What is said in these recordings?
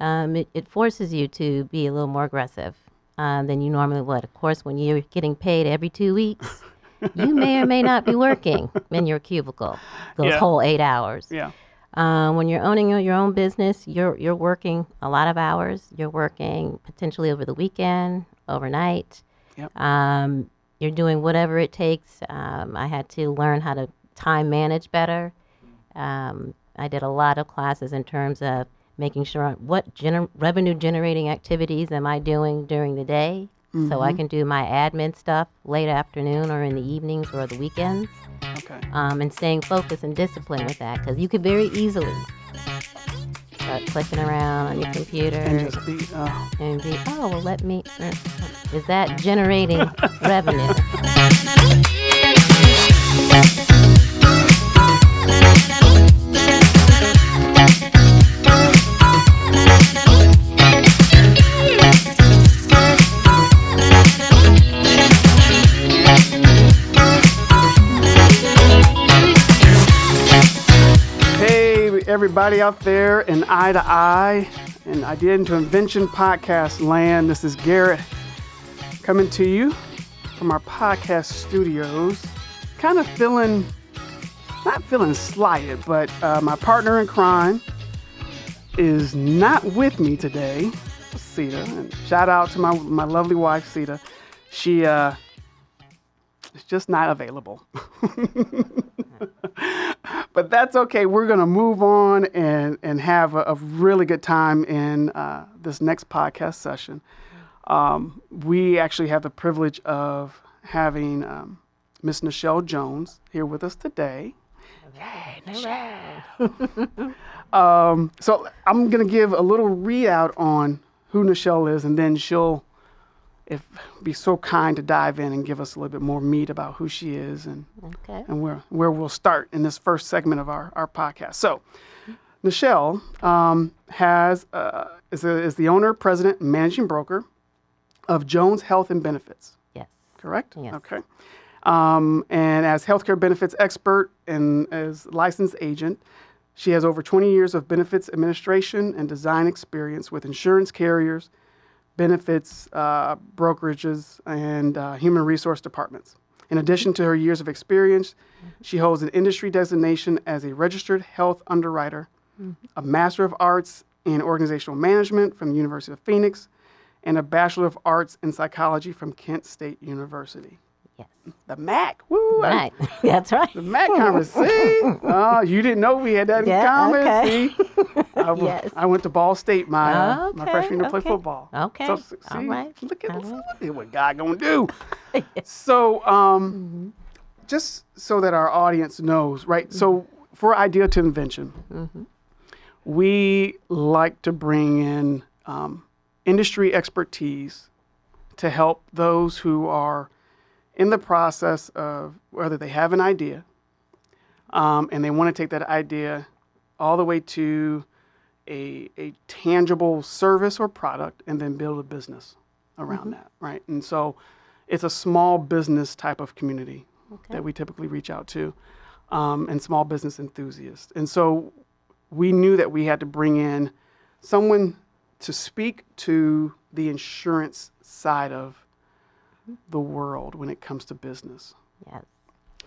um, it, it forces you to be a little more aggressive uh, than you normally would. Of course, when you're getting paid every two weeks, you may or may not be working in your cubicle those Yeah. whole eight hours. Yeah. Um, when you're owning your own business, you're you're working a lot of hours. You're working potentially over the weekend, overnight. Yep. Um, you're doing whatever it takes. Um, I had to learn how to time manage better. Um, I did a lot of classes in terms of making sure what gener- revenue generating activities am I doing during the day, so I can do my admin stuff late afternoon or in the evenings or the weekends Okay. um, and staying focused and disciplined with that because you could very easily start clicking around on your computer And just be. Uh, and be, oh, well, let me. uh, is that generating revenue? Everybody out there in Eye to Eye and Idea into Invention podcast land. This is Garrett coming to you from our podcast studios. Kind of feeling, not feeling slighted, but uh, my partner in crime is not with me today, Sita. And shout out to my, my lovely wife, Sita. She uh, is just not available. but that's okay. We're going to move on and, and have a, a really good time in uh, this next podcast session. Um, we actually have the privilege of having um, Miss Nichelle Jones here with us today. Um, so I'm going to give a little readout on who Nichelle is, and then she'll if be so kind to dive in and give us a little bit more meat about who she is and Okay. and where, where we'll start in this first segment of our, our podcast. So, Nichelle um, has uh, is, a, is the owner, president, and managing broker of Jones Health and Benefits. Yes. Correct? Yes. Okay. Um, and as healthcare benefits expert and as licensed agent, she has over 20 years of benefits administration and design experience with insurance carriers, benefits uh, brokerages, and uh, human resource departments. In addition to her years of experience, she holds an industry designation as a registered health underwriter, a Master of Arts in Organizational Management from the University of Phoenix, and a Bachelor of Arts in Psychology from Kent State University. Yes. The MAC, woo! I- Right. That's right. The MAC conference. See? Oh, you didn't know we had that in Yeah, common. okay. See? I, Yes. I went to Ball State my, uh, my freshman year to play football. Okay, So, see, all right, Look at, all look right. what God gonna do. so, um, just so that our audience knows, right? So, for Idea to Invention, we like to bring in um, industry expertise to help those who are in the process of whether they have an idea um, and they want to take that idea all the way to a, a tangible service or product and then build a business around that, right? And so it's a small business type of community that we typically reach out to um, and small business enthusiasts. And so we knew that we had to bring in someone to speak to the insurance side of the world when it comes to business. Yes.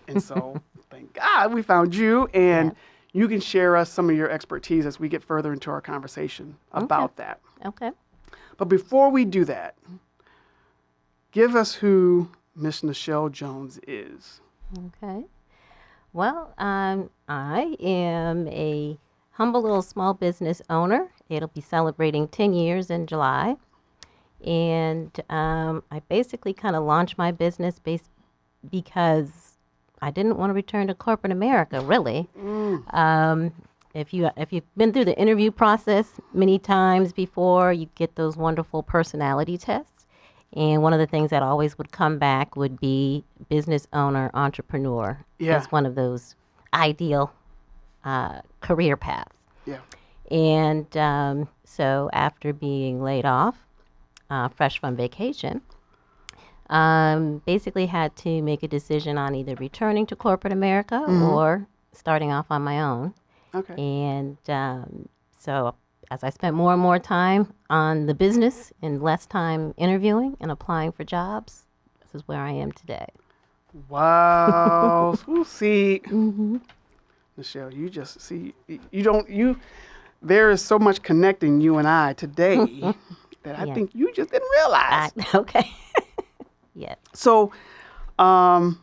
And so, thank God we found you, and you can share us some of your expertise as we get further into our conversation about that. Okay. But before we do that, give us who Miss Nichelle Jones is. Okay. Well, um, I am a humble little small business owner. It'll be celebrating 10 years in July. And um, I basically kind of launched my business based because I didn't want to return to corporate America, really. Um, if you if you've been through the interview process many times before, you get those wonderful personality tests. And one of the things that always would come back would be business owner, entrepreneur. Yeah. As one of those ideal uh, career paths. Yeah. And um, so after being laid off, uh, fresh from vacation, um, basically had to make a decision on either returning to corporate America or starting off on my own. Okay. And um, so as I spent more and more time on the business and less time interviewing and applying for jobs, this is where I am today. Wow. See, Mm-hmm. Michelle, you just see, you don't, you, there is so much connecting you and I today that I Yeah. think you just didn't realize. I, okay. yeah. So, um,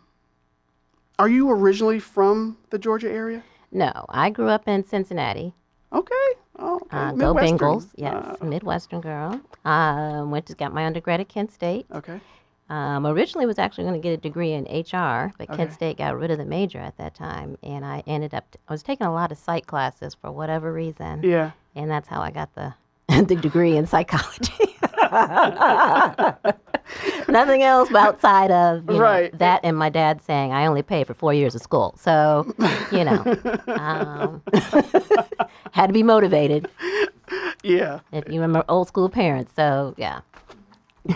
are you originally from the Georgia area? No, I grew up in Cincinnati. Okay. Oh, okay. Uh, go. Bengals. Yes, Uh, Midwestern girl. Uh, went to got my undergrad at Kent State. okay. Um, originally was actually going to get a degree in HR, but Okay. Kent State got rid of the major at that time, and I ended up I was taking a lot of psych classes for whatever reason, Yeah. and that's how I got the the degree in psychology. Nothing else outside of you know, that, and my dad saying I only paid for four years of school, so you know, um, had to be motivated Yeah. if you remember old school parents. So yeah,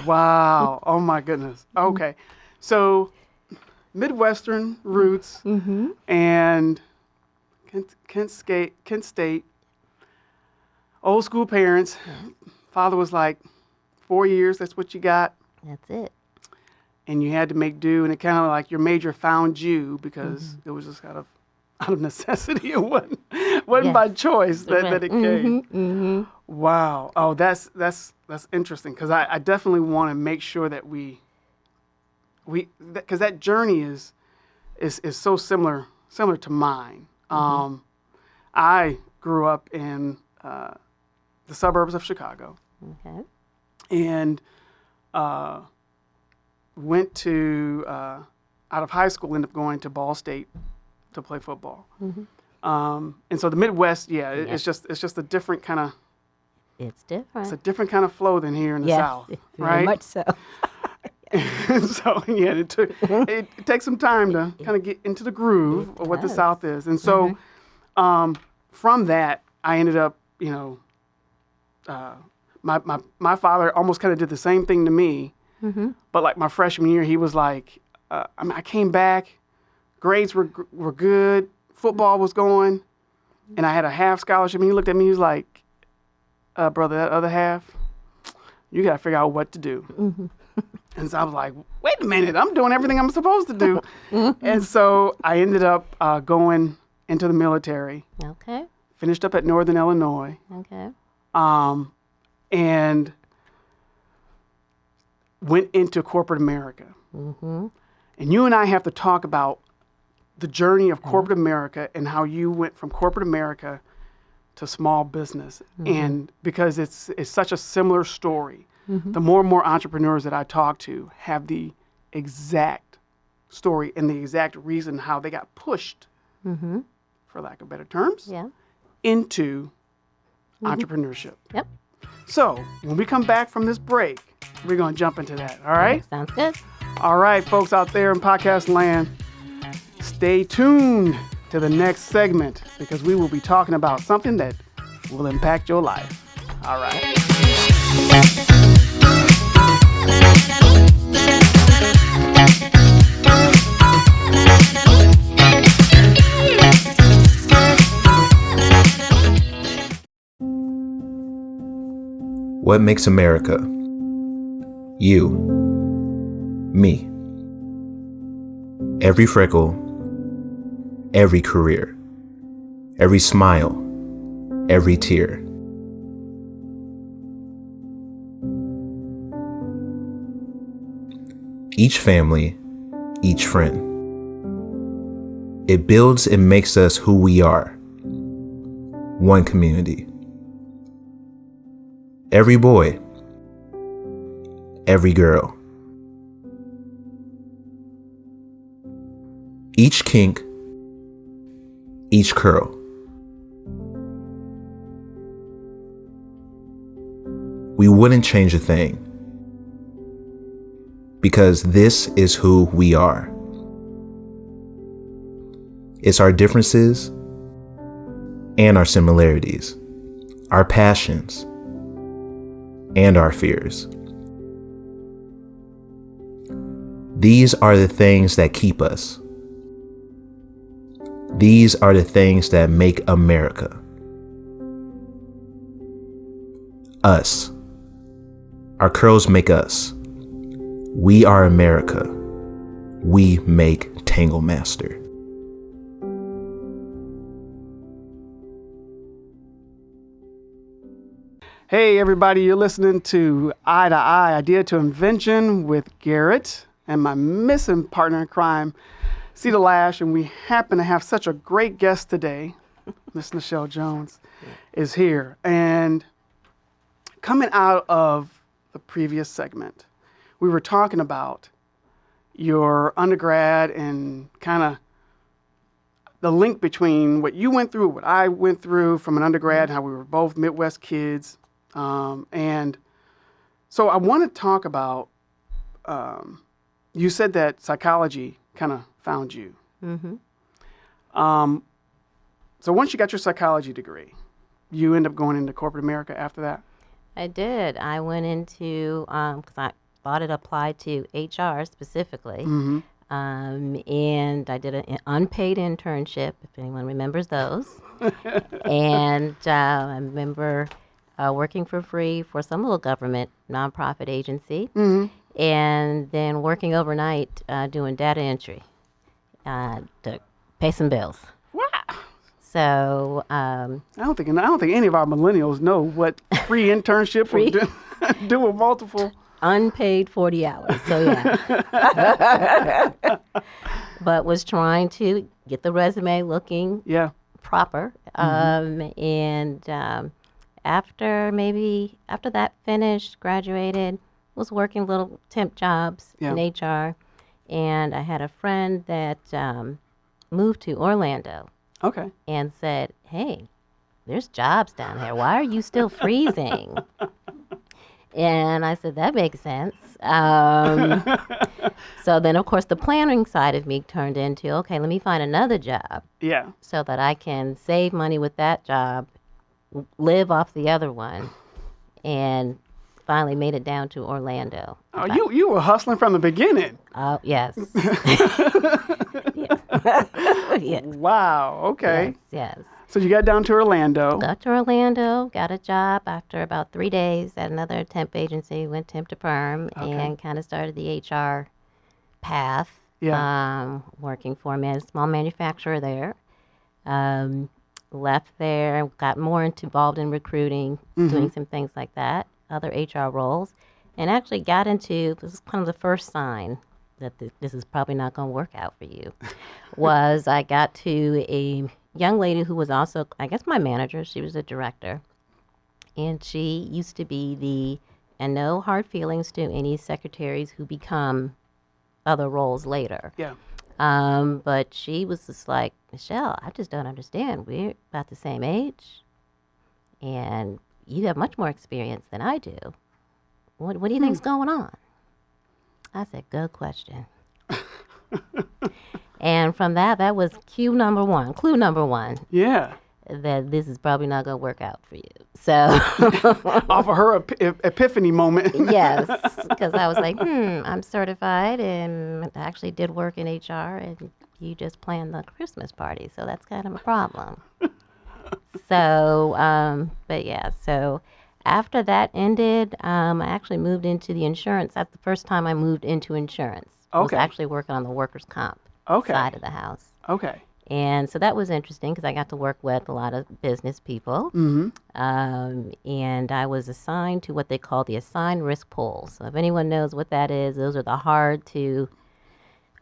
Wow. oh my goodness. Okay. So, Midwestern roots mm-hmm. and Kent, Kent, State, Kent State, old school parents. Father was like, four years, that's what you got. that's it. And you had to make do. And it kind of like your major found you because it was just kind of out of necessity. It wasn't, wasn't by choice that, that it came. Mm-hmm. Wow. Oh, that's that's that's interesting because I, I definitely want to make sure that we we because that journey is is is so similar similar to mine. Um, I grew up in uh, the suburbs of Chicago Okay. and uh, went to uh, out of high school ended up going to Ball State to play football. Um, and so the Midwest, yeah, it, Yeah. it's just it's just a different kind of It's different. it's a different kind of flow than here in the yes, South, very right? much so. so yeah, it took it, it takes some time to kind of get into the groove of what the. South is, and so um, from that, I ended up, you know, uh, my my my father almost kind of did the same thing to me, Mm-hmm. but like my freshman year, he was like, uh, I mean, I came back, grades were were good, football was going, and I had a half scholarship, and he looked at me, he was like, uh, brother, that other half, you got to figure out what to do. Mm-hmm. And so I was like, wait a minute, I'm doing everything I'm supposed to do. and so I ended up uh, going into the military, Okay. finished up at Northern Illinois, Okay. Um, and went into corporate America. Mm-hmm. And you and I have to talk about the journey of corporate America and how you went from corporate America to small business. And because it's it's such a similar story. The more and more entrepreneurs that I talk to have the exact story and the exact reason how they got pushed, Mm-hmm. for lack of better terms, Yeah. into Mm-hmm. entrepreneurship. Yep. So when we come back from this break, we're going to jump into that. All right? Sounds good. All right, folks out there in podcast land, stay tuned to the next segment because we will be talking about something that will impact your life. All right. What makes America? You. Me. Every freckle, every career, every smile, every tear. Each family, each friend. It builds and makes us who we are. One community. Every boy, every girl. Each kink, each curl. We wouldn't change a thing because this is who we are. It's our differences and our similarities, our passions and our fears. These are the things that keep us. These are the things that make America. us. Our curls make us. We are America. We make Tangle Master. Hey, everybody, you're listening to Eye to Eye Idea to Invention with Garrett and my missing partner in crime, Cedar Lash. And we happen to have such a great guest today. Miss Nichelle Jones is here. And coming out of the previous segment, we were talking about your undergrad and kind of the link between what you went through, what I went through from an undergrad, how we were both Midwest kids. Um, and so I want to talk about. Um, you said that psychology kind of found you. Mm-hmm. Um, so once you got your psychology degree, you end up going into corporate America after that. I did. I went into because I thought it applied to HR specifically, Mm-hmm. um, and I did an unpaid internship. If anyone remembers those, and uh, I remember uh, working for free for some little government nonprofit agency, Mm-hmm. and then working overnight uh, doing data entry uh, to pay some bills. Wow. So um, I don't think I don't think any of our millennials know what free internship Free. do, doing multiple. unpaid 40 hours. So, yeah. but was trying to get the resume looking Yeah. proper. Um, and um, after maybe, after that finished, graduated, was working little temp jobs Yeah. in HR. And I had a friend that um, moved to Orlando Okay. and said, Hey, there's jobs down here. Why are you still freezing? and I said, That makes sense. Um, so then, of course, the planning side of me turned into, Okay, let me find another job Yeah. so that I can save money with that job, live off the other one, and finally made it down to Orlando. Oh, you you were hustling from the beginning. Oh, yes. yes. yes. Wow. Okay. Yes. yes. So you got down to Orlando. Got to Orlando, got a job after about three days at another temp agency, went temp to perm, Okay. and kind of started the HR path. Yeah. Um, working for a man, small manufacturer there. Um, left there, got more involved in recruiting, Mm-hmm. doing some things like that, other HR roles, and actually got into this is kind of the first sign that th- this is probably not going to work out for you. was I got to a young lady who was also, I guess, my manager. She was a director, and she used to be the, and no hard feelings to any secretaries who become other roles later. Yeah. Um, but she was just like, Michelle, I just don't understand. We're about the same age, and you have much more experience than I do. What, what do you think's going on? I said, good question. and from that, that was cue number one, clue number one, Yeah. That this is probably not going to work out for you. So, Off of her ep- ep- epiphany moment. yes, because I was like, hmm, I'm certified and I actually did work in HR, and you just planned the Christmas party, so that's kind of a problem. so, um, but yeah, so after that ended, um, I actually moved into the insurance. That's the first time I moved into insurance. I was actually working on the workers' comp Okay. side of the house. Okay. And so that was interesting because I got to work with a lot of business people. Mm-hmm. Um, and I was assigned to what they call the assigned risk pool. So if anyone knows what that is, those are the hard to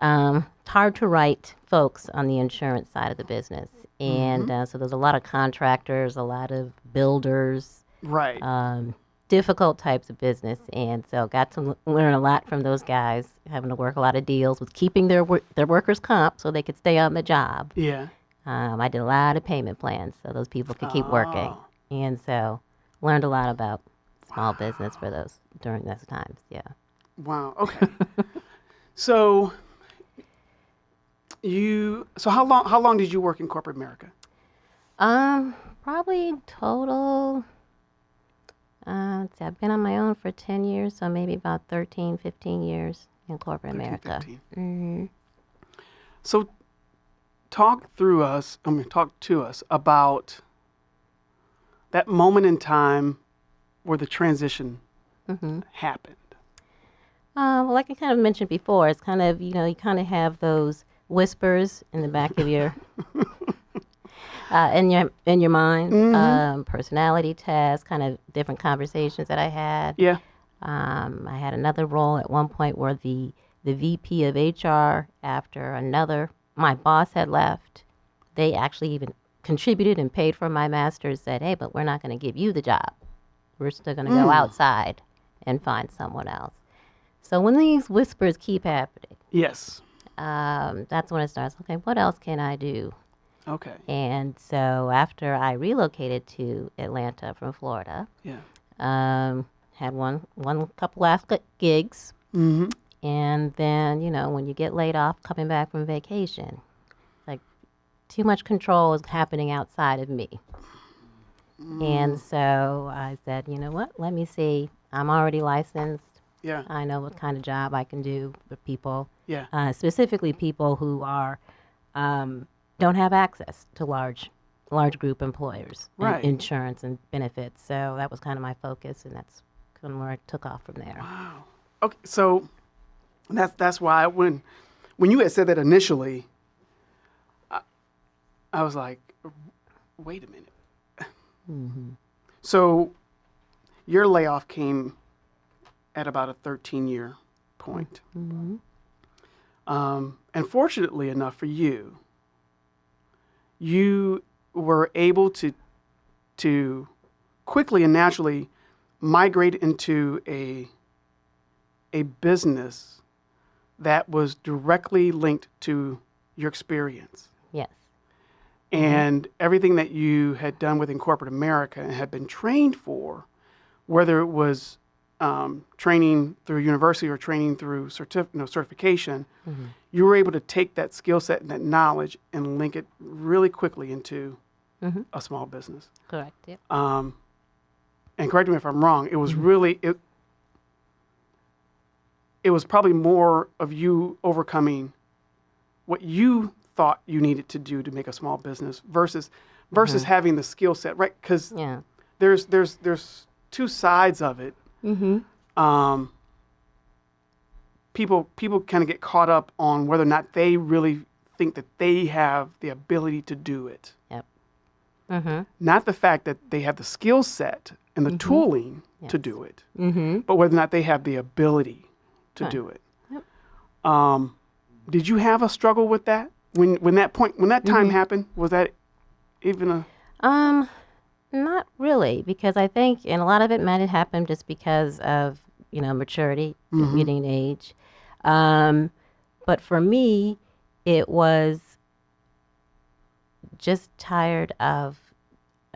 um, hard to write folks on the insurance side of the business. And uh, so there's a lot of contractors, a lot of builders, Right. um, difficult types of business. And so got to l- learn a lot from those guys, having to work a lot of deals with keeping their wor- their workers comp so they could stay on the job. yeah. Um, I did a lot of payment plans so those people could keep working. Oh. And so learned a lot about small business for those during those times. Yeah. Wow. Okay. so you so how long how long did you work in corporate America? Um, probably total. Uh, see, I've been on my own for 10 years, so maybe about 13, 15 years in corporate 13, America. 15. hmm So talk through us, I mean talk to us about that moment in time where the transition Mm-hmm. happened? Uh, well, like I kind of mentioned before, it's kind of you know you kind of have those whispers in the back of your uh, in your in your mind, um, personality tests, kind of different conversations that I had. Yeah. Um, I had another role at one point where the the VP of HR, after another my boss had left, they actually even contributed and paid for my master's. Said, "Hey, but we're not going to give you the job. We're still going to go outside and find someone else." So when these whispers keep happening, Yes. um, that's when it starts. Okay, what else can I do? Okay. And so after I relocated to Atlanta from Florida, Yeah. um, had one one couple last gigs, Mm-hmm. and then you know when you get laid off coming back from vacation, like too much control is happening outside of me. And so I said, you know what? Let me see. I'm already licensed. Yeah. I know what kind of job I can do with people, Yeah. uh, specifically people who are um, don't have access to large large group employers, and insurance and benefits. So that was kind of my focus, and that's kind of where I took off from there. Wow. Okay. So that's that's why when when you had said that initially, I, I was like, wait a minute. So your layoff came at about a 13 year point. Um, and fortunately enough for you, you were able to to quickly and naturally migrate into a a business that was directly linked to your experience Yes. and everything that you had done within corporate America and had been trained for, whether it was um, training through university or training through certif- no, certification, you were able to take that skill set and that knowledge and link it really quickly into Mhm. a small business. Correct. Yep. Um, and correct me if I'm wrong. It was really it. It was probably more of you overcoming what you thought you needed to do to make a small business versus versus having the skill set, right? Because Yeah. there's there's there's two sides of it. Mm-hmm. Um, people people kind of get caught up on whether or not they really think that they have the ability to do it Yep. Mm-hmm. not the fact that they have the skill set and the tooling to do it, Mm-hmm. but whether or not they have the ability to Right. do it. Yep. Um, did you have a struggle with that when when that point when that time happened? Was that even a Um, not really, because I think, and a lot of it might have happened just because of you know maturity, getting age. Um, but for me, it was just tired of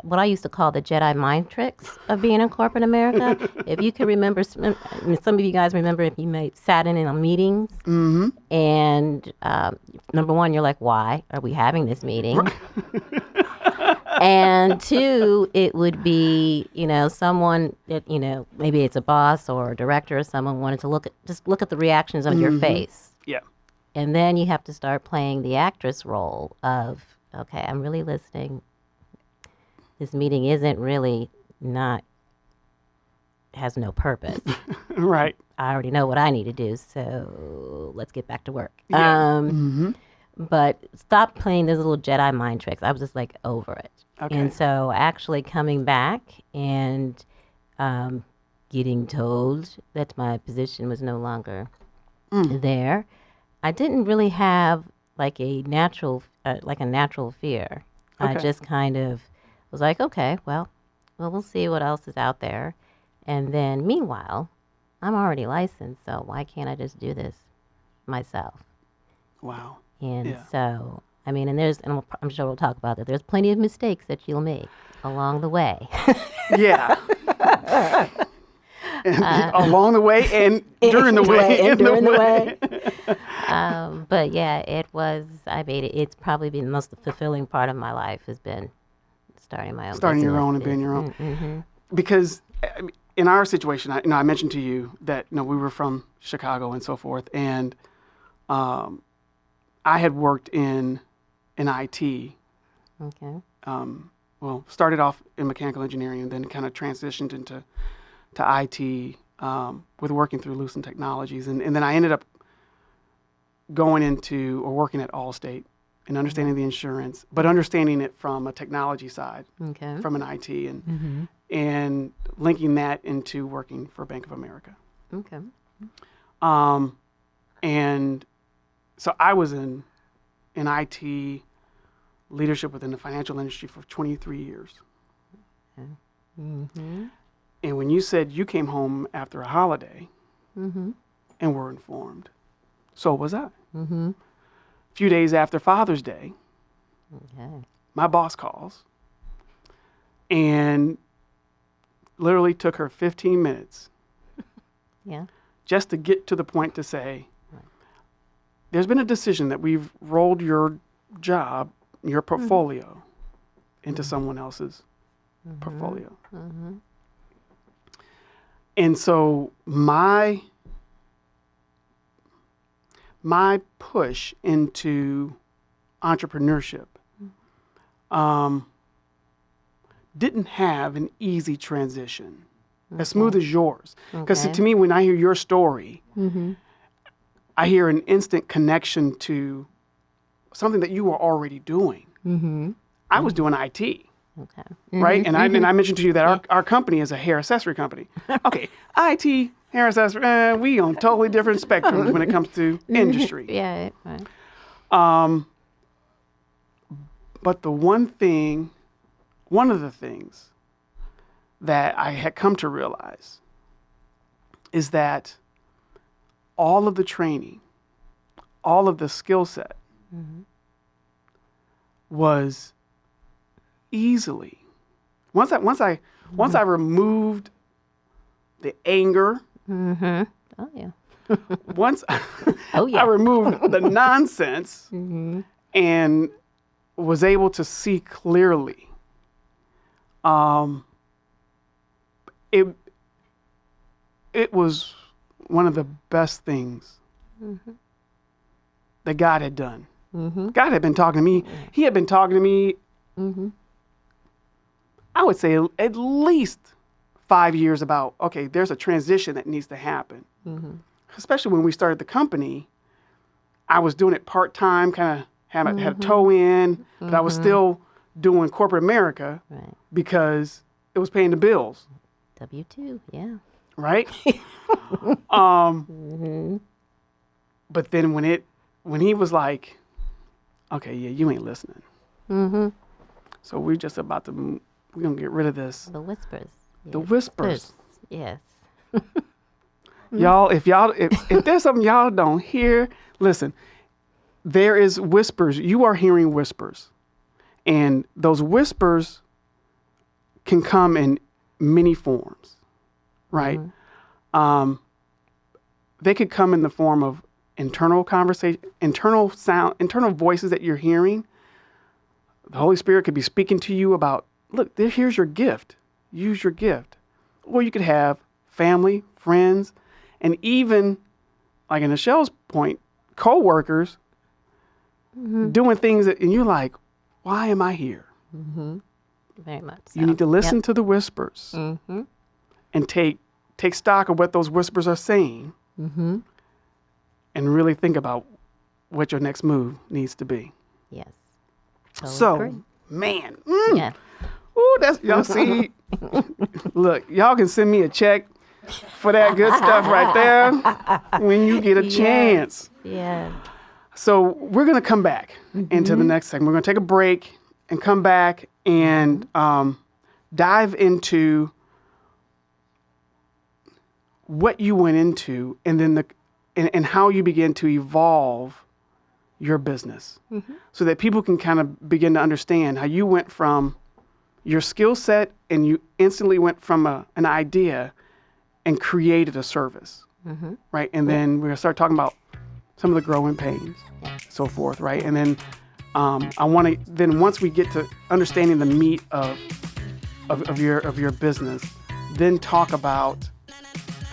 what I used to call the Jedi mind tricks of being in corporate America. if you can remember, some I mean, some of you guys remember if you may sat in on meetings, and um, number one, you're like, why are we having this meeting? and two, it would be, you know, someone that, you know, maybe it's a boss or a director or someone wanted to look at, just look at the reactions on your face. yeah And then you have to start playing the actress role of, okay, I'm really listening. This meeting isn't really not, has no purpose. right I already know what I need to do, so let's get back to work. Yeah. Um, But stop playing those little Jedi mind tricks. I was just like over it. Okay. And so actually coming back and um, getting told that my position was no longer there, I didn't really have like a natural, uh, like a natural fear. I just kind of was like, okay, well, well, we'll see what else is out there. And then meanwhile, I'm already licensed, so why can't I just do this myself? wow And Yeah. so, I mean, and there's, and I'm- sure we'll talk about that. There's plenty of mistakes that you'll make along the way. yeah along the way and during the way and during the way. um, but yeah, it was. I made it. It's probably been the most fulfilling part of my life has been starting my own. Starting your own and being your own. Mm-hmm. because I mean, in our situation, I, you know, I mentioned to you that you know we were from Chicago and so forth, and um, I had worked in in IT. Okay. Um, well, started off in mechanical engineering and then kind of transitioned into to IT um, with working through Lucent Technologies, and, and then I ended up going into or working at Allstate and understanding the insurance, but understanding it from a technology side, Okay. from an IT, and Mm-hmm. and linking that into working for Bank of America. Okay. Um, and so I was in in IT leadership within the financial industry for 23 years. Mm-hmm. And when you said you came home after a holiday Mm-hmm. and were informed, so was I. Mm-hmm. A few days after Father's Day, Okay. my boss calls and literally took her 15 minutes Yeah. just to get to the point to say, there's been a decision that we've rolled your job, your portfolio, into someone else's portfolio. Mm-hmm. And so my my push into entrepreneurship um, didn't have an easy transition, as smooth as yours. Because Okay. to me, when I hear your story, Mm-hmm. I hear an instant connection to something that you were already doing. Mm-hmm. I was doing IT, Okay. right? And I and I mentioned to you that our, our company is a hair accessory company. Okay, IT, hair accessory, eh, we on totally different spectrums when it comes to industry. Yeah. Right. Um, but the one thing, one of the things that I had come to realize is that all of the training, all of the skill set was easily once I once I once I removed the anger, Mm-hmm. Oh yeah. once Oh yeah. I removed the nonsense mm-hmm. and was able to see clearly. Um, it it was one of the best things that God had done. Mm-hmm. God had been talking to me. He had been talking to me. Mm-hmm. I would say at least five years about okay, there's a transition that needs to happen. Mm-hmm. Especially when we started the company, I was doing it part time, kind of had, a had a toe in, but I was still doing corporate America Right. because it was paying the bills, W two. Yeah. right? um, Mm-hmm. but then when it when he was like, okay, yeah, you ain't listening, Mm-hmm. so we're just about to we're gonna get rid of this. The whispers. The whispers. Yes. Y'all, if y'all if, if there's something y'all don't hear, listen. There is whispers. You are hearing whispers. And those whispers can come in many forms. Right? Um they could come in the form of internal conversation, internal sound, internal voices that you're hearing. The Holy Spirit could be speaking to you about, look, there, here's your gift. Use your gift. Or you could have family, friends, and even, like in Michelle's point, coworkers doing things that, and you're like, why am I here? Mm-hmm. Very much. So. You need to listen to the whispers Mm-hmm. and take take stock of what those whispers are saying Mm-hmm. And really think about what your next move needs to be. Yes. Totally so, agree. man, mm, Yeah. ooh, that's y'all see. look, y'all can send me a check for that good stuff right there when you get a Yes. chance. Yeah. So we're gonna come back into the next segment. We're gonna take a break and come back and um, dive into what you went into, and then the and, and how you begin to evolve your business, so that people can kind of begin to understand how you went from your skill set and you instantly went from a, an idea and created a service, right? And then we're gonna start talking about some of the growing pains, so forth, right? And then um, I want to then once we get to understanding the meat of, of of your of your business, then talk about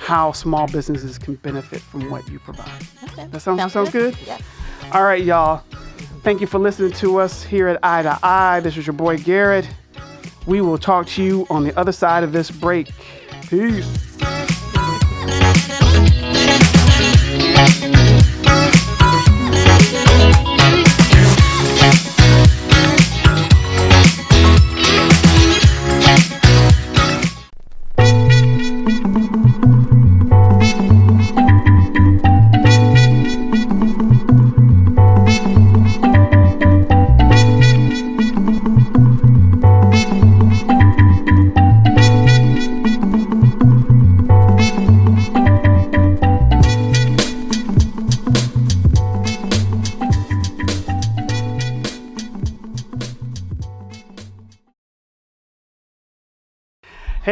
how small businesses can benefit from what you provide. Okay. That sounds sounds good. Yeah. All right, y'all. Thank you for listening to us here at Eye to Eye. This is your boy Garrett. We will talk to you on the other side of this break. Peace.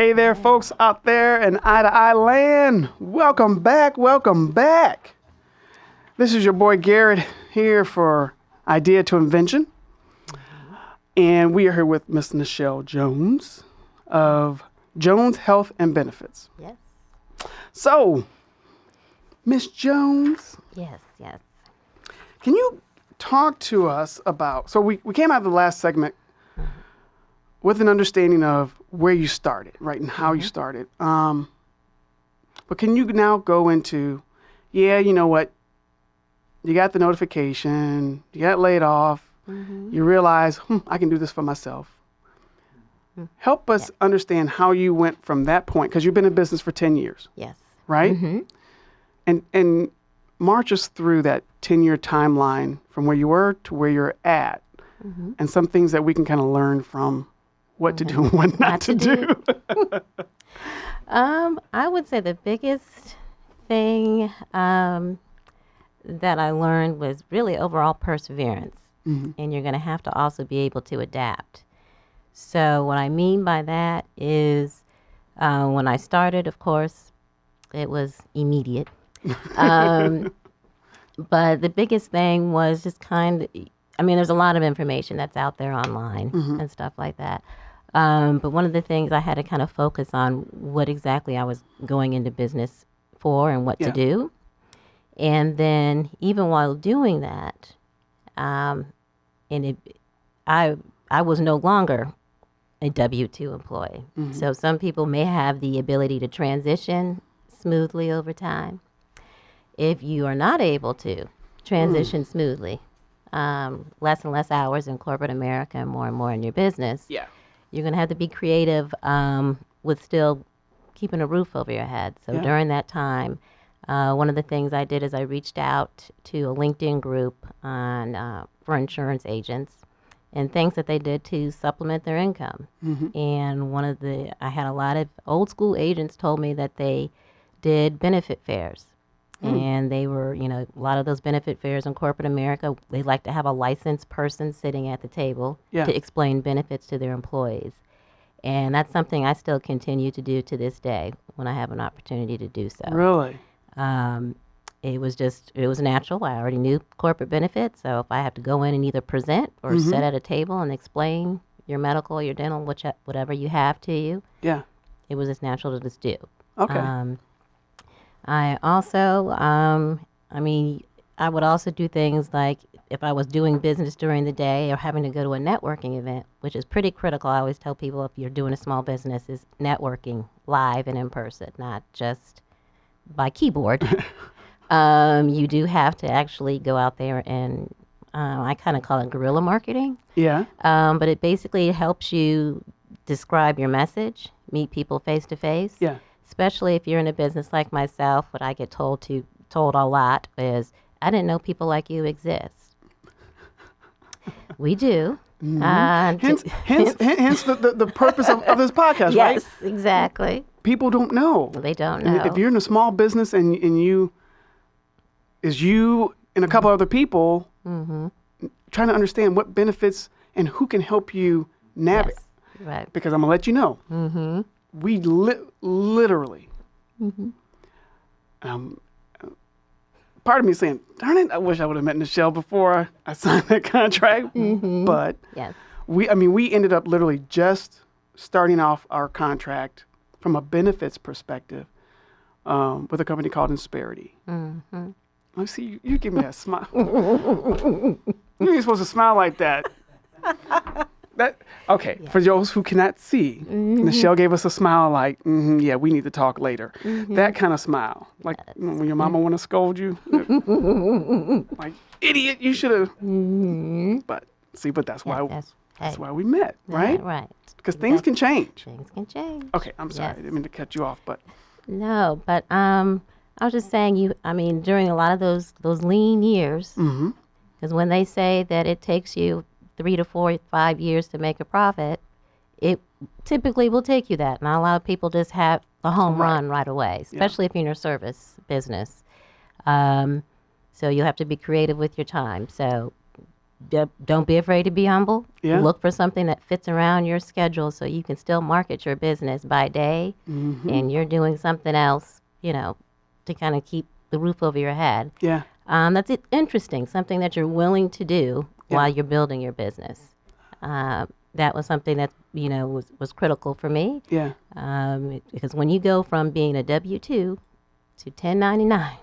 Hey there, folks out there in Eye to Eye land. Welcome back. Welcome back. This is your boy Garrett here for Idea to Invention. And we are here with Miss Nichelle Jones of Jones Health and Benefits. Yes. So, Miss Jones, Yes. Yes. can you talk to us about? So, we, we came out of the last segment mm-hmm. with an understanding of where you started, right, and how you started. Um, but can you now go into, yeah, you know what? You got the notification, you got laid off, you realize, hmm, I can do this for myself. Help us understand how you went from that point, because you've been in business for 10 years, Yes. right? And, and march us through that 10 year timeline from where you were to where you're at, and some things that we can kind of learn from what to do and what not, to, do. Um, I would say the biggest thing um, that I learned was really overall perseverance. And you're going to have to also be able to adapt. So, what I mean by that is uh, when I started, of course, it was immediate. Um, but the biggest thing was just kind of, I mean, there's a lot of information that's out there online and stuff like that. Um, but one of the things I had to kind of focus on what exactly I was going into business for and what Yeah. to do. And then even while doing that, um, and it, I I was no longer a W two employee. So some people may have the ability to transition smoothly over time. If you are not able to transition smoothly, um, less and less hours in corporate America and more and more in your business, yeah. You're going to have to be creative um, with still keeping a roof over your head. So Yeah. during that time, uh, one of the things I did is I reached out to a LinkedIn group on uh, for insurance agents and things that they did to supplement their income. And one of the I had a lot of old school agents told me that they did benefit fairs. And they were, you know, a lot of those benefit fairs in corporate America, they like to have a licensed person sitting at the table Yeah. to explain benefits to their employees. And that's something I still continue to do to this day when I have an opportunity to do so. Really? Um, it was just, it was natural. I already knew corporate benefits. So if I have to go in and either present or Mm-hmm. sit at a table and explain your medical, your dental, which, whatever you have to you, Yeah. it was just natural to just do. Okay. Um, I also, um, I mean, I would also do things like if I was doing business during the day or having to go to a networking event, which is pretty critical. I always tell people if you're doing a small business, is networking live and in person, not just by keyboard. um, you do have to actually go out there and um, I kind of call it guerrilla marketing. yeah. Um, but it basically helps you describe your message, meet people face to face. Yeah. Especially if you're in a business like myself, what I get told to told a lot is, "I didn't know people like you exist." we do. Uh, to- Hence, hence, hence, hence the, the, the purpose of, of this podcast, right? yes, exactly. People don't know. They don't And know. If you're in a small business and and you is you and a couple other people Mm-hmm. trying to understand what benefits and who can help you navigate. Yes, right. Because I'm gonna let you know, Mm-hmm. We li- literally. Um, uh, part of me saying, "Darn it! I wish I would have met Michelle before I signed that contract." But Yes. we, I mean, we ended up literally just starting off our contract from a benefits perspective um, with a company called Insperity. Mm-hmm. I see you, you give me a smile. you ain't supposed to smile like that. That okay. For those who cannot see, Michelle gave us a smile like, "Mhm, "Yeah, we need to talk later." That kind of smile, like know, when your mama want to scold you, like idiot, you should have. But see, but that's why Yes, that's, that's why we met, right? Right. Because things can change. Things can change. Okay, I'm sorry, I Yes. didn't mean to cut you off, but No, but um, I was just saying you. I mean, during a lot of those those lean years, because when they say that it takes you three to four, five years to make a profit, it typically will take you that. Not a lot of people just have the home Right. run right away, especially if you're in a service business. Um, so you have to be creative with your time. So don't be afraid to be humble. Yeah. Look for something that fits around your schedule so you can still market your business by day Mm-hmm. and you're doing something else, you know, to kind of keep the roof over your head. Yeah. Um, that's it, interesting, something that you're willing to do Yeah. while you're building your business. Uh, that was something that, you know, was, was critical for me Yeah. um, it- because when you go from being a W 2 to 1099,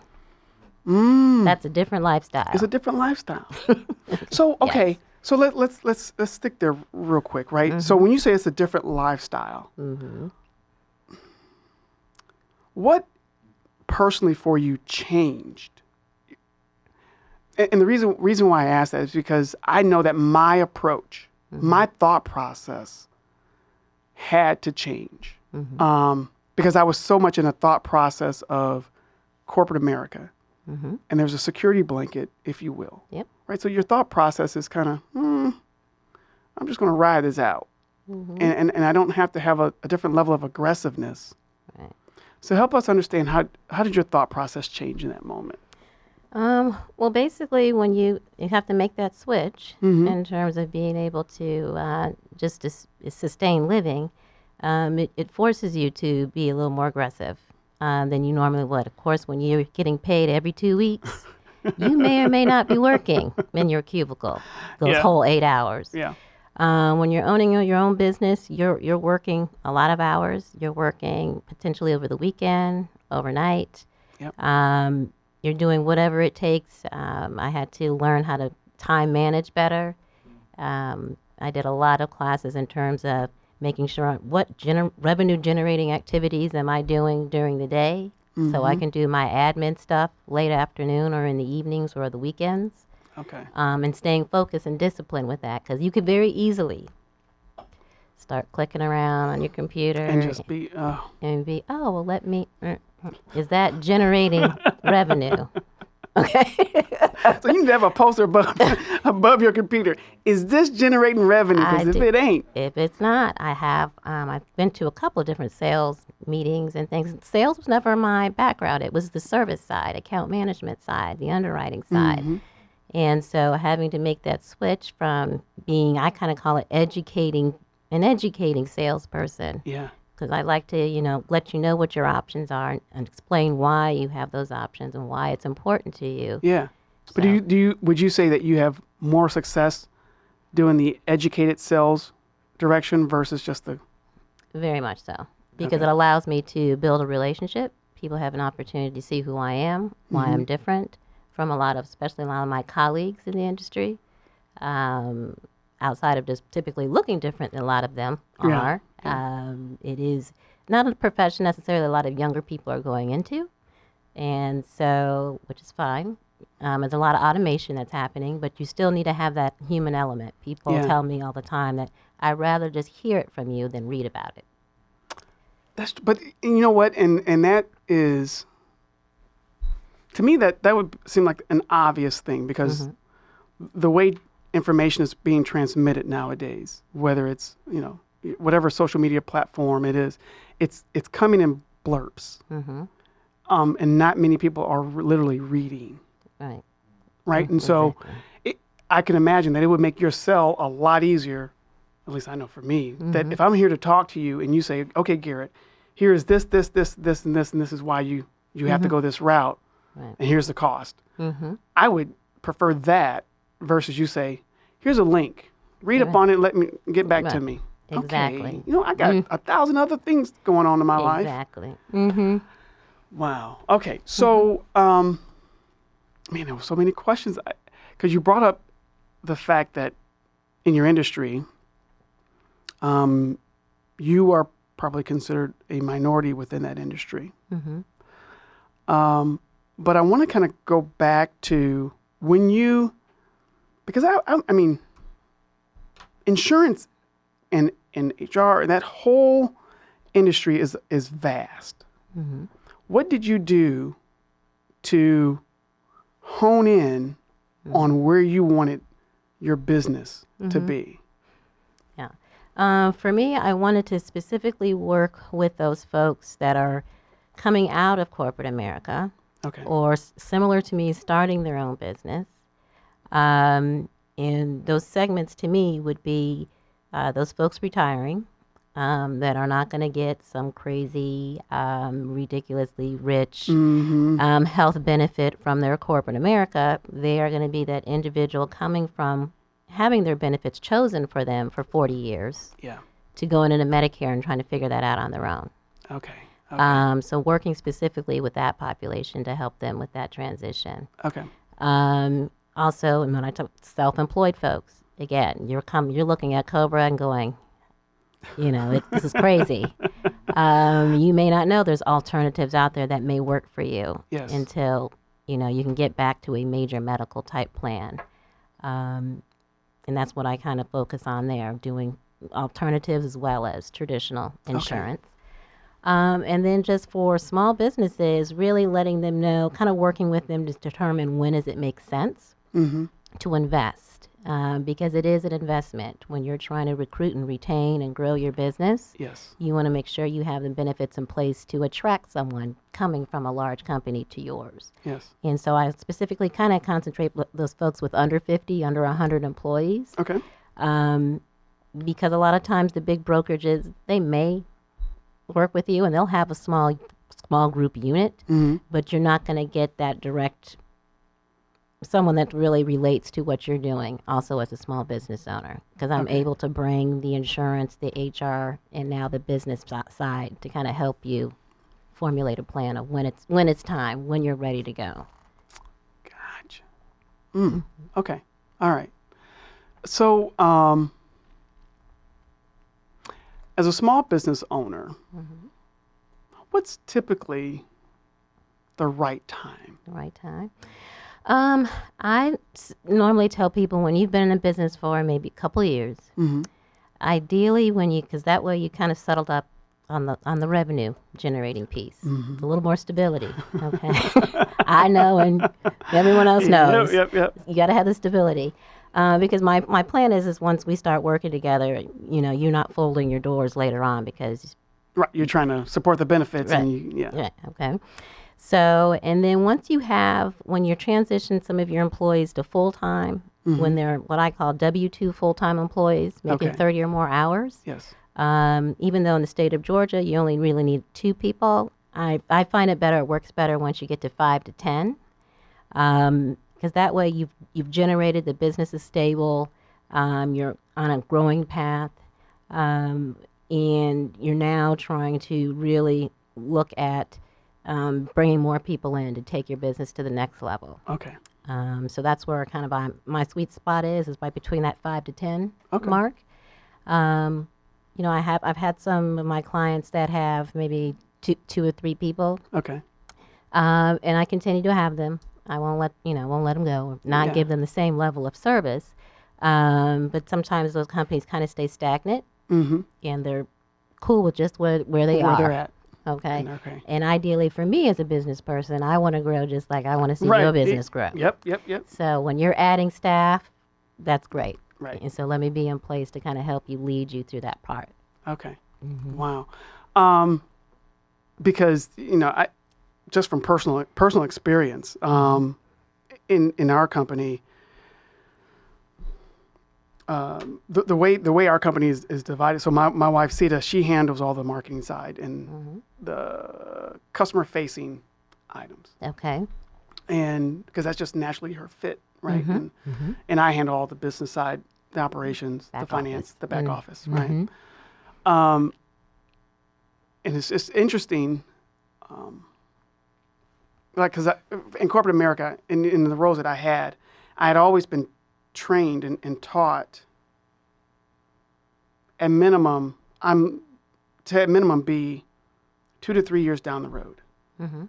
Mm. that's a different lifestyle. It's a different lifestyle. so okay, so let, let's let's let's stick there real quick, right? So when you say it's a different lifestyle, what personally for you changed? And, the reason reason why I ask that is because I know that my approach, my thought process, had to change um, because I was so much in a thought process of corporate America, and there's a security blanket, if you will Yep. right? So your thought process is kind of, hmm, I'm just going to ride this out, and, and and I don't have to have a, a different level of aggressiveness. Right. So help us understand how how did your thought process change in that moment? Um, well, basically, when you you have to make that switch Mm-hmm. in terms of being able to uh, just sustain living, um, it, it forces you to be a little more aggressive uh, than you normally would. Of course, when you're getting paid every two weeks, you may or may not be working in your cubicle those Yeah. whole eight hours. Yeah, Um, when you're owning your your own business, you're you're working a lot of hours. You're working potentially over the weekend, overnight. Yep. Um, you're doing whatever it takes. Um, I had to learn how to time manage better. Um, I did a lot of classes in terms of making sure what gener- revenue generating activities am I doing during the day, so I can do my admin stuff late afternoon or in the evenings or the weekends okay, um, and staying focused and disciplined with that because you could very easily start clicking around on your computer and just be. Uh, and be oh well let me mm. Is that generating revenue? Okay. So you need to have a poster above above your computer. Is this generating revenue? Because if do- it ain't, if it's not i have um, i've been to a couple of different sales meetings and things. Sales was never my background. It was the service side account management side the underwriting side. And so having to make that switch from being, I kind of call it educating, an educating salesperson, yeah, because I like to, you know, let you know what your options are and, and explain why you have those options and why it's important to you. yeah. But do you do you would you say that you have more success doing the educated sales direction versus just the Very much so. Because Okay. it allows me to build a relationship. People have an opportunity to see who I am, why I'm different from a lot of, especially a lot of my colleagues in the industry. Um, outside of just typically looking different than a lot of them Yeah. are. Um, it is not a profession necessarily a lot of younger people are going into. And so, which is fine. Um, there's a lot of automation that's happening, but you still need to have that human element. People Yeah. tell me all the time that I'd rather just hear it from you than read about it. That's but you know what, and and that is to me that that would seem like an obvious thing because the way information is being transmitted nowadays, whether it's you know whatever social media platform it is, it's it's coming in blurps, Mm-hmm. um, and not many people are literally reading, Right. right? And so, it, I can imagine that it would make your sell a lot easier. At least I know for me that if I'm here to talk to you and you say, "Okay, Garrett, here is this, this, this, this, and this, and this is why you you have to go this route, Right. and here's the cost," Mm-hmm. I would prefer that versus you say, "Here's a link, read up on it, let me get back to me." Exactly. Okay. You know, I got a thousand other things going on in my life. Exactly. Mm-hmm. Wow. Okay. So, um, man, there were so many questions because you brought up the fact that in your industry, um, you are probably considered a minority within that industry. Mm-hmm. Um, but I want to kind of go back to when you, because I, I, I mean, insurance and and HR and that whole industry is is vast. Mm-hmm. What did you do to hone in on where you wanted your business to be? Yeah. Uh, for me, I wanted to specifically work with those folks that are coming out of corporate America Okay. or similar to me, starting their own business. Um, and those segments to me would be uh, those folks retiring um, that are not going to get some crazy, um, ridiculously rich Mm-hmm. um, health benefit from their corporate America. They are going to be that individual coming from having their benefits chosen for them for 40 years Yeah. to going into Medicare and trying to figure that out on their own. Okay. Okay. Um, so working specifically with that population to help them with that transition. okay. Um, also, and when I talk self-employed folks, again, you're come, you're looking at Cobra and going, you know, it, this is crazy. um, you may not know there's alternatives out there that may work for you Yes. until you know you can get back to a major medical type plan. Um, and that's what I kind of focus on there, doing alternatives as well as traditional insurance. Um, and then just for small businesses, really letting them know, kind of working with them to determine when does it make sense Mm-hmm. to invest, um, because it is an investment when you're trying to recruit and retain and grow your business. Yes. You want to make sure you have the benefits in place to attract someone coming from a large company to yours. Yes. And so I specifically kind of concentrate those folks with under 50, under 100 employees, Okay. um, because a lot of times the big brokerages they may work with you and they'll have a small small group unit, Mm-hmm. but you're not going to get that direct someone that really relates to what you're doing also as a small business owner because i'm Okay. able to bring the insurance the hr and now the business si- side to kind of help you formulate a plan of when it's when it's time when you're ready to go Gotcha. Mm. Okay. All right. So, um, as a small business owner, what's typically the right time? the right time um, i s- normally tell people when you've been in a business for maybe a couple years Mm-hmm. ideally when you because that way you kind of settled up on the on the revenue generating piece a little more stability okay i know and everyone else knows Yep. Yep. Yep. you got to have the stability uh, because my, my plan is is once we start working together you know you're not folding your doors later on because Right. You're trying to support the benefits, and you, yeah. yeah okay so and then once you have when you transition some of your employees to full-time when they're what i call w2 full-time employees making Okay. 30 or more hours Yes. um, even though in the state of Georgia you only really need two people, I, I find it better. It works better once you get to five to ten, because that way you've you've generated the business is stable, um, you're on a growing path, um, and you're now trying to really look at um, bringing more people in to take your business to the next level. Okay. Um, so that's where kind of I, my sweet spot is, is right between that five to ten Okay. mark. Um, you know, I have I've had some of my clients that have maybe two two or three people, Okay. um, and I continue to have them. I won't let you know, won't let them go, not Yeah. give them the same level of service. Um, but sometimes those companies kind of stay stagnant, Mm-hmm. and they're cool with just where where they Where are. they're at. Okay. Okay. And ideally, for me as a business person, I want to grow just like I want to see Right. your business grow. Yep. Yep. Yep. So when you're adding staff, that's great. Right. And so let me be in place to kind of help you lead you through that part. Okay. Wow. Um, because you know, I just from personal personal experience, um, in in our company, um, the, the way the way our company is, is divided. So my, my wife Sita, she handles all the marketing side and the customer facing items, Okay. and because that's just naturally her fit, right? Mm-hmm. And, and I handle all the business side, the operations, Back the finance, office. the back Mm. office, right? Mhm. Um, and it's it's interesting, um, like because in corporate America, in in the roles that I had, I had always been trained and, and taught. At minimum, I'm to at minimum be two to three years down the road. Mhm.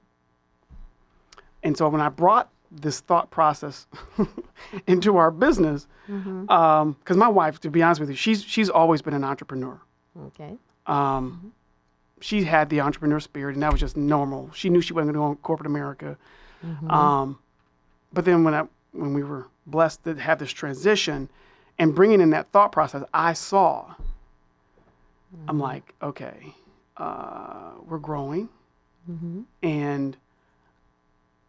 And so when I brought this thought process into our business, because my wife, to be honest with you, she's she's always been an entrepreneur. Okay. Um, she had the entrepreneur spirit, and that was just normal. She knew she wasn't going to go in corporate America. Um, but then when I when we were blessed to have this transition and bringing in that thought process, I saw. I'm like, okay, uh, we're growing, and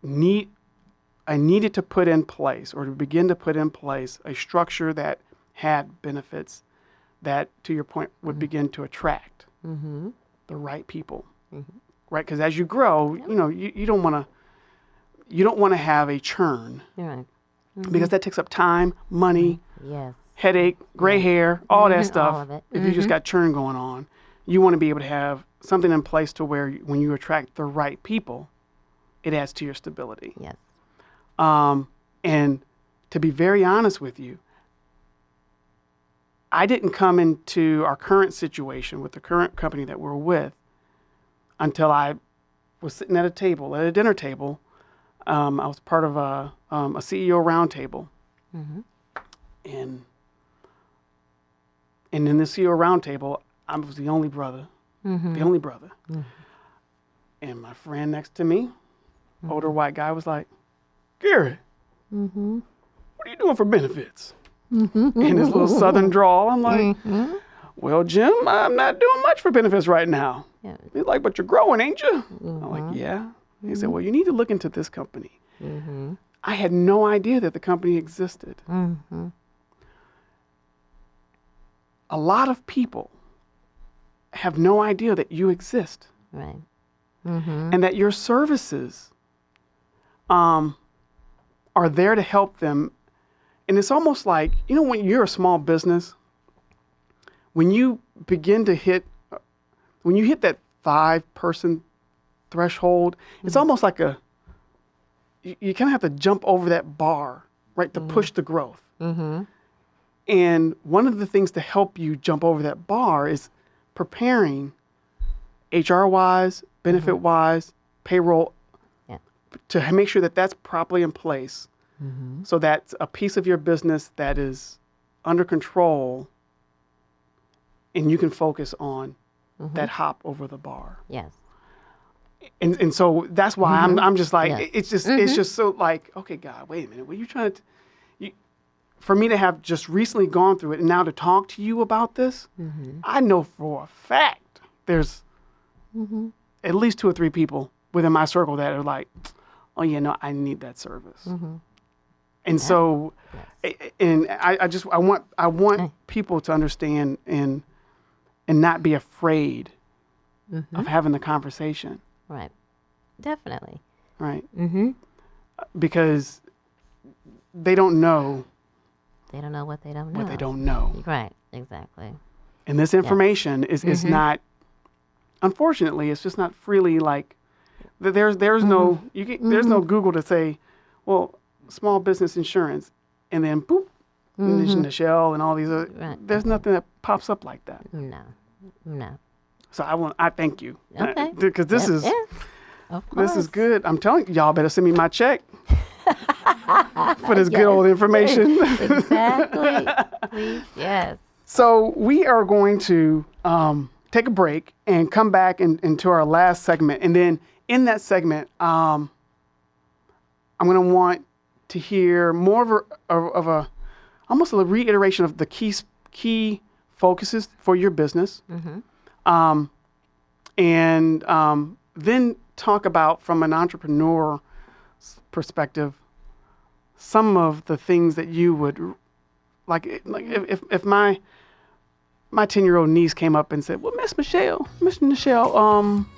need I needed to put in place or to begin to put in place a structure that had benefits that, to your point, would begin to attract Mm-hmm. the right people, right? Because as you grow, you know, you, you don't want to you don't want to have a churn. You're right. because that takes up time, money, Yes. headache, gray hair, all that stuff. all of it. If you just got churn going on, you want to be able to have something in place to where when you attract the right people, it adds to your stability. Yes. Um, and to be very honest with you, I didn't come into our current situation with the current company that we're with until I was sitting at a table, at a dinner table. Um, I was part of a, um, a CEO roundtable. Mm-hmm. And, and in the CEO roundtable, I was the only brother, mm-hmm. the only brother. Mm-hmm. And my friend next to me, older white guy, was like, Gary, what are you doing for benefits? In his little southern drawl, I'm like, well, Jim, I'm not doing much for benefits right now. Yeah. He's like, but you're growing, ain't you? I'm like, yeah. He said, well, you need to look into this company. I had no idea that the company existed. Mm-hmm. A lot of people have no idea that you exist Right. and that your services um, are there to help them. And it's almost like, you know, when you're a small business, when you begin to hit, when you hit that five person threshold, it's mm-hmm. almost like a, you, you kind of have to jump over that bar, right, to mm-hmm. push the growth. Mm-hmm. And one of the things to help you jump over that bar is preparing HR wise, mm-hmm. benefit wise, payroll Yeah. to make sure that that's properly in place so that's a piece of your business that is under control and you can focus on that hop over the bar. Yes. And and so that's why I'm mm-hmm. I'm just like Yeah. it's just it's mm-hmm. just so like okay God wait a minute what are you trying to you, for me to have just recently gone through it and now to talk to you about this mm-hmm. I know for a fact there's at least two or three people within my circle that are like oh yeah no I need that service. And so a- a- and I, I just I want I want people to understand and and not be afraid of having the conversation Right. Definitely. right Mm-hmm. because they don't know They don't know what they don't know. what they don't know. Right. Exactly. And this information is, is mm-hmm. not, unfortunately, it's just not freely like, th- there's there's no mm-hmm. you get, there's no mm-hmm. Google to say, well, small business insurance, and then boop, and there's Nichelle and all these other. Right. There's nothing that pops up like that. No. No. So I want I thank you Okay. because this is yeah. This is good. I'm telling you, y'all better send me my check for this good old information. Exactly. Please. Yes. So we are going to um, take a break and come back in, into our last segment, and then in that segment, um, I'm going to want to hear more of a, of, of a almost a reiteration of the key key focuses for your business, um, and um, then talk about from an entrepreneur perspective some of the things that you would like like if, if, my my 10 year old niece came up and said well miss nichelle miss nichelle um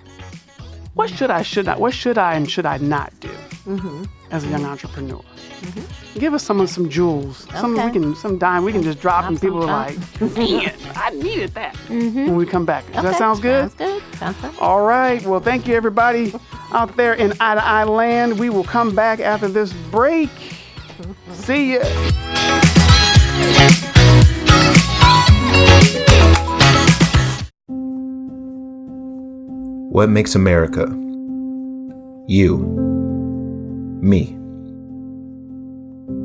what should i should i what should i and should i not do mm-hmm. as a young entrepreneur mm-hmm. give us some of some jewels some we can some dime we can just drop and people are like man i needed that mm-hmm. when we come back does that sounds good Sounds good. Sounds good. all right. Well, thank you, everybody out there in Eye to Eye land. We will come back after this break. See ya. What makes America? You. Me.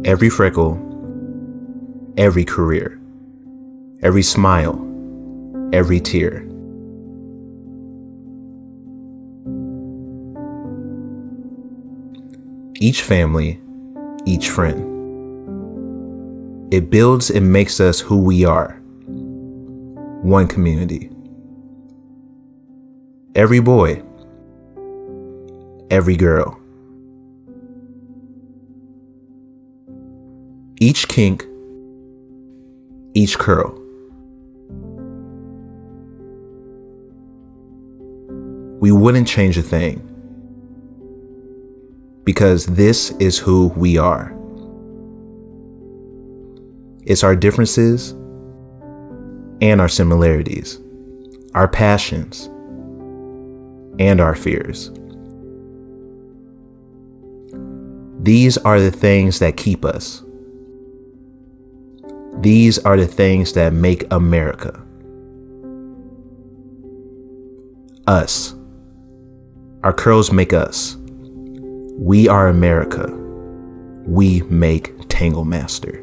Every freckle. Every career. Every smile. Every tear. Each family. Each friend. It builds and makes us who we are. One community. Every boy, every girl, each kink, each curl. We wouldn't change a thing because this is who we are. It's our differences and our similarities, our passions and our fears. These are the things that keep us. These are the things that make America. Us. Our curls make us. We are America. We make Tangle Master.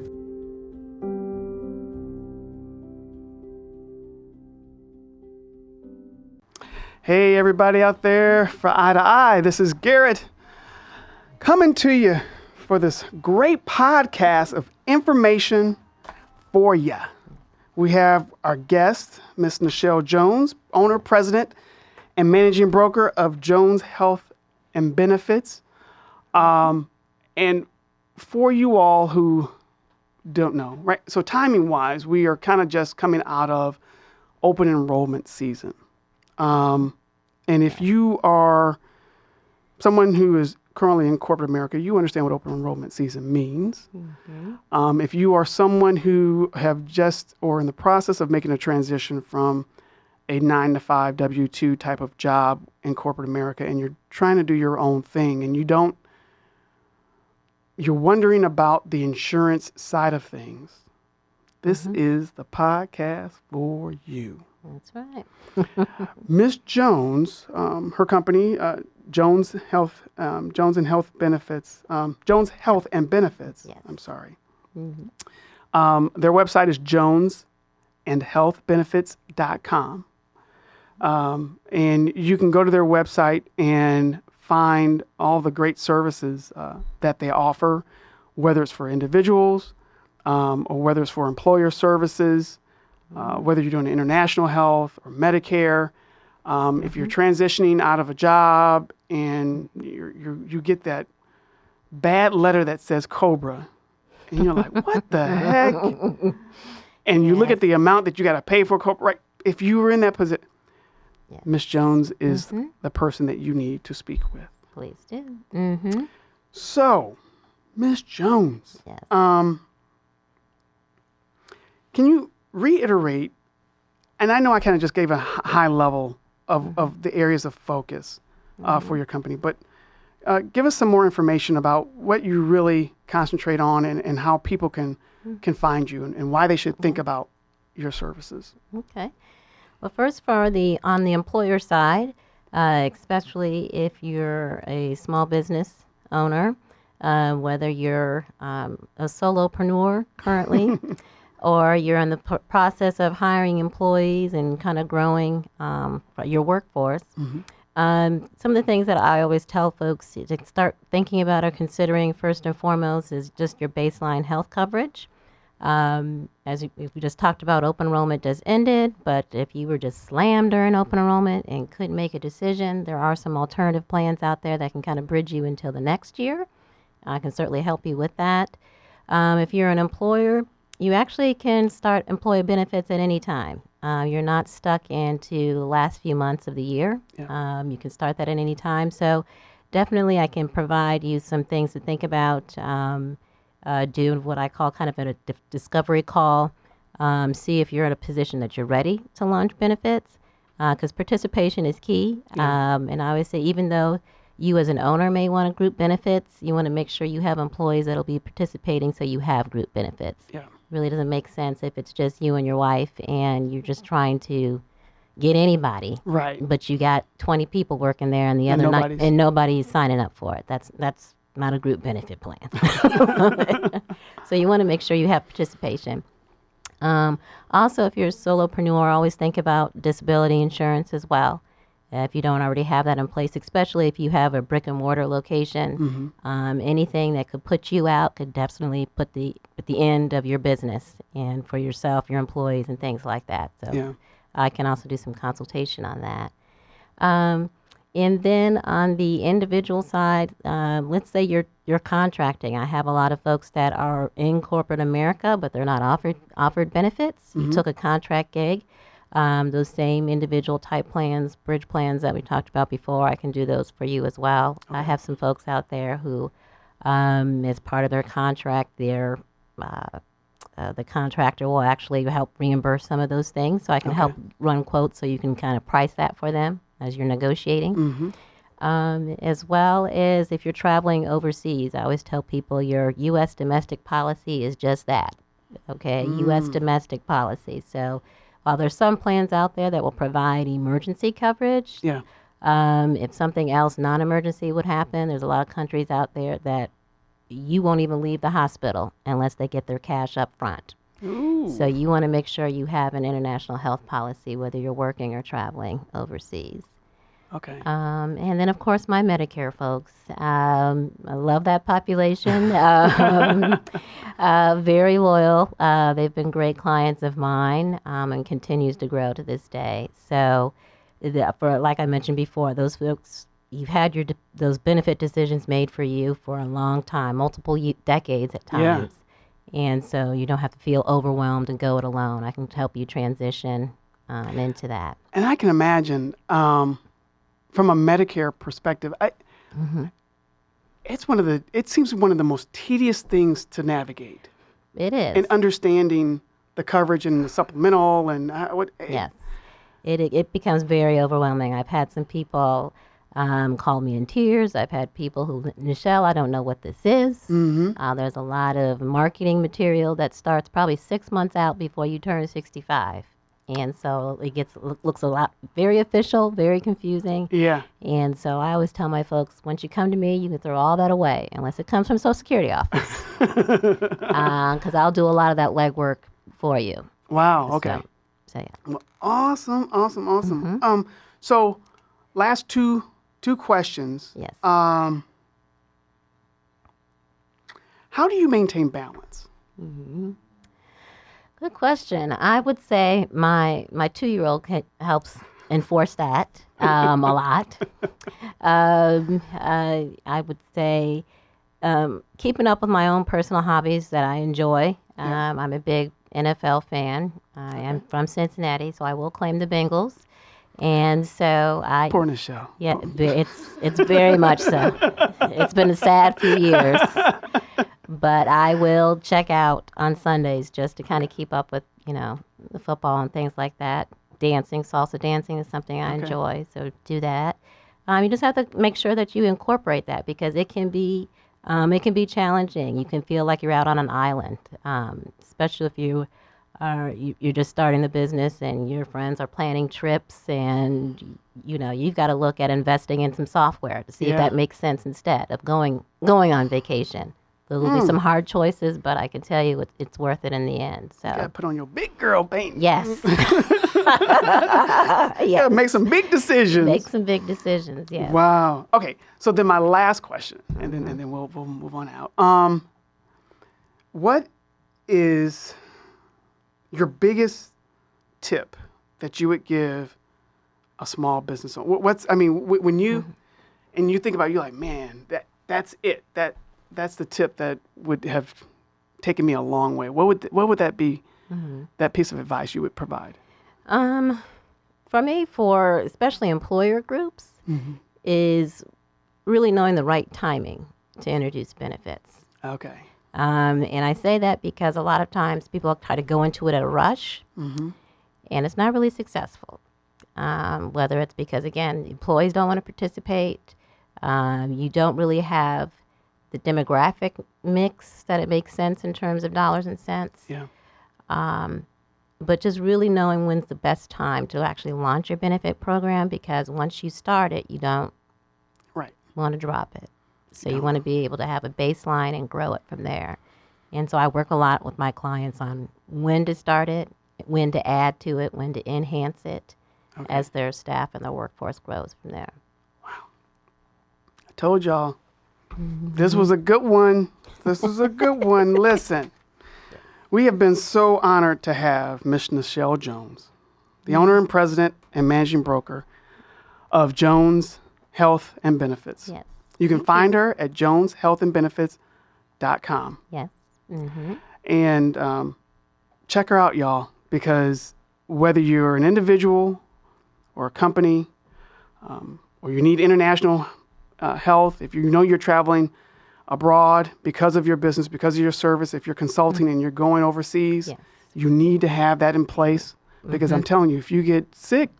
Hey, everybody out there for Eye to Eye. This is Garrett coming to you for this great podcast of information for you. We have our guest, Miss Nichelle Jones, owner, president, and managing broker of Jones Health and Benefits. Um, and for you all who don't know, right? So, timing wise, we are kind of just coming out of open enrollment season. Um, and if you are someone who is currently in corporate America, you understand what open enrollment season means. Um, if you are someone who have just or in the process of making a transition from a nine to five W 2 type of job in corporate America and you're trying to do your own thing and you don't, you're wondering about the insurance side of things, this is the podcast for you. That's right. Miss Jones, um, her company, uh, Jones Health, um, Jones and Health Benefits, um, Jones Health and Benefits. Yes. I'm sorry. Um, their website is jonesandhealthbenefits.com. Um, and you can go to their website and find all the great services uh, that they offer, whether it's for individuals um, or whether it's for employer services, uh, whether you're doing international health or Medicare. Um, If you're transitioning out of a job and you're, you're, you get that bad letter that says Cobra, and you're like, what the heck? And you look at the amount that you got to pay for Cobra. Right? If you were in that position, Yes. Miss Jones is the person that you need to speak with. Please do. Mm-hmm. So, Miss Jones, Yes. um, can you reiterate? And I know I kind of just gave a high level of, of the areas of focus uh, for your company, but uh, give us some more information about what you really concentrate on and, and how people can can find you and, and why they should think about your services. Okay. Well, first, for the on the employer side, uh, especially if you're a small business owner, uh, whether you're um, a solopreneur currently, or you're in the p- process of hiring employees and kind of growing um, your workforce. Um, some of the things that I always tell folks to start thinking about or considering first and foremost is just your baseline health coverage. Um, as we, we just talked about, open enrollment just ended, but if you were just slammed during open enrollment and couldn't make a decision, there are some alternative plans out there that can kind of bridge you until the next year. I can certainly help you with that. Um, if you're an employer, you actually can start employee benefits at any time. Uh, you're not stuck into the last few months of the year. Um, you can start that at any time. So, definitely, I can provide you some things to think about. Um, uh, do what I call kind of a di- discovery call. Um, see if you're in a position that you're ready to launch benefits, because participation is key. Um, and I always say, even though you as an owner may want a group benefits, you want to make sure you have employees that'll be participating, so you have group benefits. Yeah. Really doesn't make sense if it's just you and your wife and you're just trying to get anybody. Right. but you got 20 people working there and the other night nobody's- and nobody's signing up for it. That's that's not a group benefit plan. So you want to make sure you have participation. Um, also if you're a solopreneur always think about disability insurance as well if you don't already have that in place especially if you have a brick and mortar location um, anything that could put you out could definitely put the at the end of your business and for yourself your employees and things like that so Yeah. I can also do some consultation on that. Um, And then on the individual side, uh, let's say you're you're contracting. I have a lot of folks that are in corporate America, but they're not offered offered benefits. You took a contract gig. Um, those same individual type plans, bridge plans that we talked about before, I can do those for you as well. I have some folks out there who, um, as part of their contract, they're uh, uh, the contractor will actually help reimburse some of those things. So I can help run quotes so you can kind of price that for them as you're negotiating. Um, as well as if you're traveling overseas, I always tell people your U.S. domestic policy is just that. Okay, U.S. domestic policy. So while there's some plans out there that will provide emergency coverage, Yeah. um, if something else non-emergency would happen, there's a lot of countries out there that you won't even leave the hospital unless they get their cash up front. Ooh. So you want to make sure you have an international health policy, whether you're working or traveling overseas. Okay. Um, and then, of course, my Medicare folks. Um, I love that population. um, uh, very loyal. Uh, they've been great clients of mine um, and continues to grow to this day. So, the, for like I mentioned before, those folks you've had your de- those benefit decisions made for you for a long time, multiple ye- decades at times. Yeah. And so you don't have to feel overwhelmed and go it alone. I can help you transition um, into that. And I can imagine, um, from a Medicare perspective, I, it's one of the. It seems one of the most tedious things to navigate It is. and understanding the coverage and the supplemental and uh, what. Yes. It, it, it becomes very overwhelming. I've had some people um, call me in tears. I've had people who, Nichelle, I don't know what this is. Mm-hmm. Uh, there's a lot of marketing material that starts probably six months out before you turn 65. And so it gets looks a lot very official, very confusing. Yeah. And so I always tell my folks, once you come to me, you can throw all that away, unless it comes from Social Security office, because I'll do a lot of that legwork for you. Wow. Okay. So, so yeah. Well, awesome. Awesome. Awesome. Mm-hmm. Um. So, last two two questions. Yes. Um. How do you maintain balance? Good question. I would say my my two year old helps enforce that um, a lot. Um, uh, I would say um, keeping up with my own personal hobbies that I enjoy. Um, I'm a big NFL fan. I am from Cincinnati, so I will claim the Bengals. And so I Poor Nichelle. yeah, it's it's very much so. It's been a sad few years, but I will check out on Sundays just to kind of keep up with you know the football and things like that. Dancing, salsa dancing is something I Okay. enjoy, so do that. Um, you just have to make sure that you incorporate that because it can be um, it can be challenging. You can feel like you're out on an island, um, especially if you are you, you're just starting the business and your friends are planning trips and you know you've got to look at investing in some software to see Yeah. if that makes sense instead of going going on vacation. There will be some hard choices, but I can tell you it's, it's worth it in the end. So Gotta put on your big girl paint. yes, Gotta make some big decisions. make some big decisions. Yeah. Wow. Okay. So then my last question, and then and then we'll we'll move on out. Um, what is your biggest tip that you would give a small business owner? What's I mean, when you and you think about, it, you're like, man, that that's it. That that's the tip that would have taken me a long way. What would th- what would that be? That piece of advice you would provide? Um, for me, for especially employer groups, is really knowing the right timing to introduce benefits. Okay. Um, and I say that because a lot of times people try to go into it at a rush, and it's not really successful. Um, whether it's because, again, employees don't want to participate, um, you don't really have the demographic mix that it makes sense in terms of dollars and cents. Yeah. Um, but just really knowing when's the best time to actually launch your benefit program because once you start it, you don't Right. want to drop it. So you want to be able to have a baseline and grow it from there. And so I work a lot with my clients on when to start it, when to add to it, when to enhance it as their staff and their workforce grows from there. Wow. I told y'all this was a good one. This is a good one. Listen, we have been so honored to have Miss Nichelle Jones, the owner and president and managing broker of Jones Health and Benefits. Yes. You can find her at joneshealthandbenefits.com. Yes. Mm-hmm. And um, check her out, y'all, because whether you're an individual or a company um, or you need international uh, health, if you know you're traveling abroad because of your business, because of your service, if you're consulting and you're going overseas, Yes. you need to have that in place because I'm telling you, if you get sick,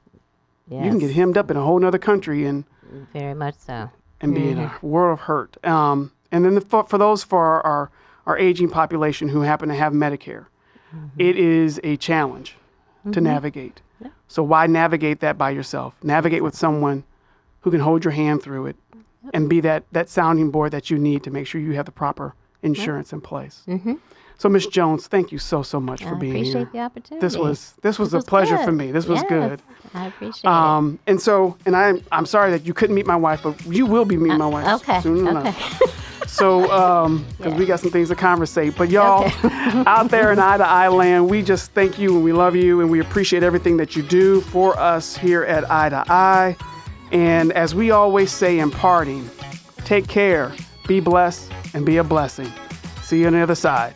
Yes. you can get hemmed up in a whole other country and Very much so. and be in a world of hurt. Um, and then the, for, for those for our, our, our aging population who happen to have Medicare, it is a challenge to navigate. So why navigate that by yourself? Navigate with someone who can hold your hand through it and be that, that sounding board that you need to make sure you have the proper insurance in place. So, Miss Jones, thank you so so much for I being appreciate here. Appreciate the opportunity. This was this was This a pleasure for me. This was Yes, good. I appreciate it. Um, and so, and I'm I'm sorry that you couldn't meet my wife, but you will be meeting my wife Uh, Okay. soon Okay. enough. So, um, because we got some things to conversate. But y'all out there in Eye to Eye land, we just thank you and we love you and we appreciate everything that you do for us here at Eye to Eye. And as we always say in parting, take care, be blessed, and be a blessing. See you on the other side.